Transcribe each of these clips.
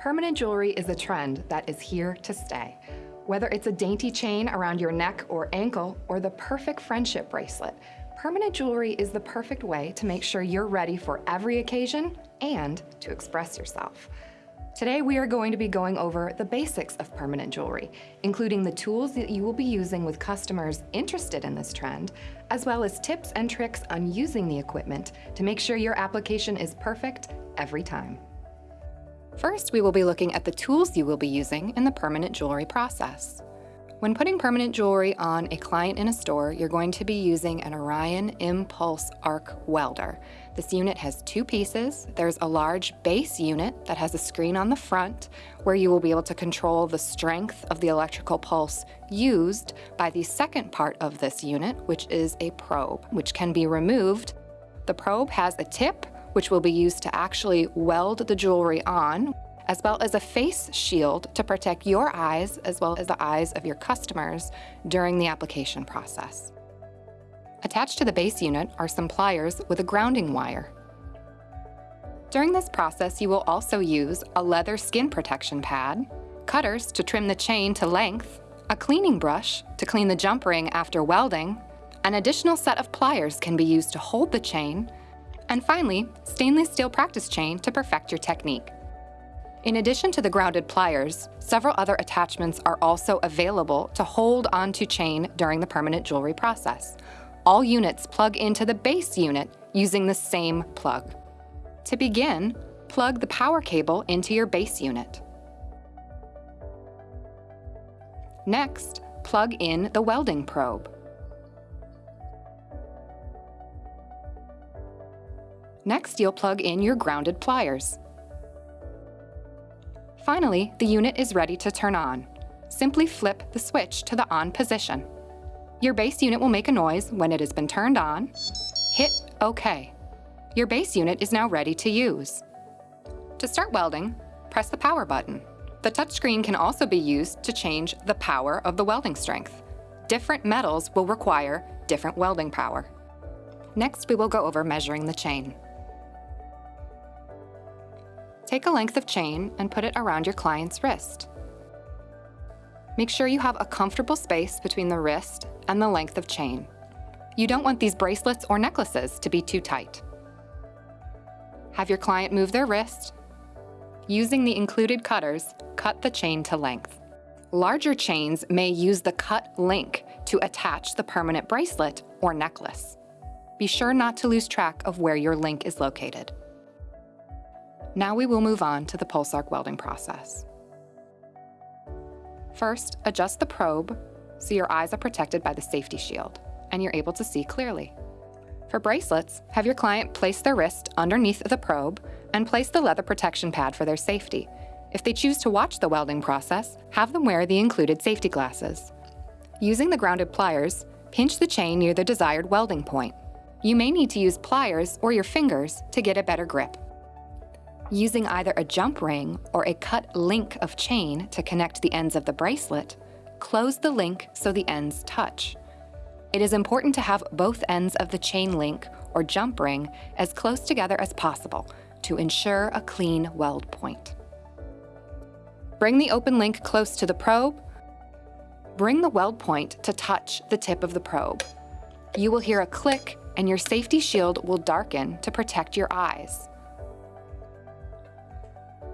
Permanent jewelry is a trend that is here to stay. Whether it's a dainty chain around your neck or ankle or the perfect friendship bracelet, permanent jewelry is the perfect way to make sure you're ready for every occasion and to express yourself. Today, we are going to be going over the basics of permanent jewelry, including the tools that you will be using with customers interested in this trend, as well as tips and tricks on using the equipment to make sure your application is perfect every time. First, we will be looking at the tools you will be using in the permanent jewelry process. When putting permanent jewelry on a client in a store, you're going to be using an Orion Impulse Arc Welder. This unit has two pieces. There's a large base unit that has a screen on the front where you will be able to control the strength of the electrical pulse used by the second part of this unit, which is a probe, which can be removed. The probe has a tip, which will be used to actually weld the jewelry on as well as a face shield to protect your eyes as well as the eyes of your customers during the application process. Attached to the base unit are some pliers with a grounding wire. During this process, you will also use a leather skin protection pad, cutters to trim the chain to length, a cleaning brush to clean the jump ring after welding, an additional set of pliers can be used to hold the chain, and finally, stainless steel practice chain to perfect your technique. In addition to the grounded pliers, several other attachments are also available to hold onto chain during the permanent jewelry process. All units plug into the base unit using the same plug. To begin, plug the power cable into your base unit. Next, plug in the welding probe. Next, you'll plug in your grounded pliers. Finally, the unit is ready to turn on. Simply flip the switch to the on position. Your base unit will make a noise when it has been turned on. Hit OK. Your base unit is now ready to use. To start welding, press the power button. The touchscreen can also be used to change the power of the welding strength. Different metals will require different welding power. Next, we will go over measuring the chain. Take a length of chain and put it around your client's wrist. Make sure you have a comfortable space between the wrist and the length of chain. You don't want these bracelets or necklaces to be too tight. Have your client move their wrist. Using the included cutters, cut the chain to length. Larger chains may use the cut link to attach the permanent bracelet or necklace. Be sure not to lose track of where your link is located. Now we will move on to the pulse arc welding process. First, adjust the probe so your eyes are protected by the safety shield and you're able to see clearly. For bracelets, have your client place their wrist underneath the probe and place the leather protection pad for their safety. If they choose to watch the welding process, have them wear the included safety glasses. Using the grounded pliers, pinch the chain near the desired welding point. You may need to use pliers or your fingers to get a better grip. Using either a jump ring or a cut link of chain to connect the ends of the bracelet, close the link so the ends touch. It is important to have both ends of the chain link or jump ring as close together as possible to ensure a clean weld point. Bring the open link close to the probe. Bring the weld point to touch the tip of the probe. You will hear a click and your safety shield will darken to protect your eyes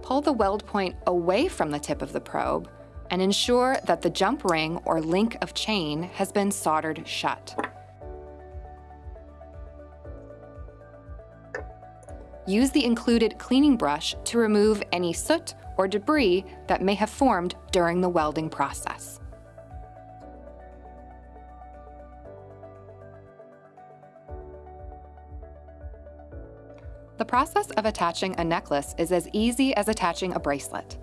pull the weld point away from the tip of the probe and ensure that the jump ring or link of chain has been soldered shut. Use the included cleaning brush to remove any soot or debris that may have formed during the welding process. The process of attaching a necklace is as easy as attaching a bracelet.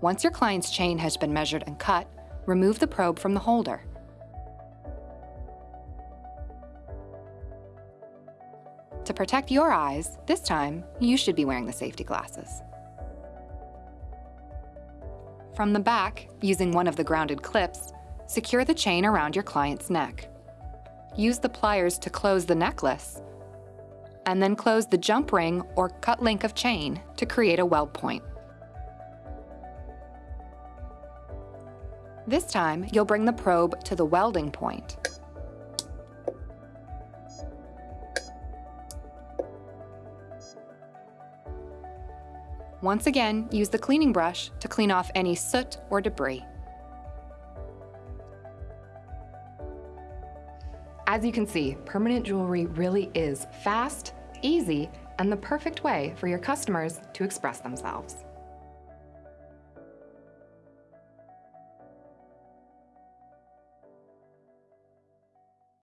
Once your client's chain has been measured and cut, remove the probe from the holder. To protect your eyes, this time, you should be wearing the safety glasses. From the back, using one of the grounded clips, secure the chain around your client's neck. Use the pliers to close the necklace and then close the jump ring or cut link of chain to create a weld point. This time, you'll bring the probe to the welding point. Once again, use the cleaning brush to clean off any soot or debris. As you can see, permanent jewelry really is fast, easy, and the perfect way for your customers to express themselves.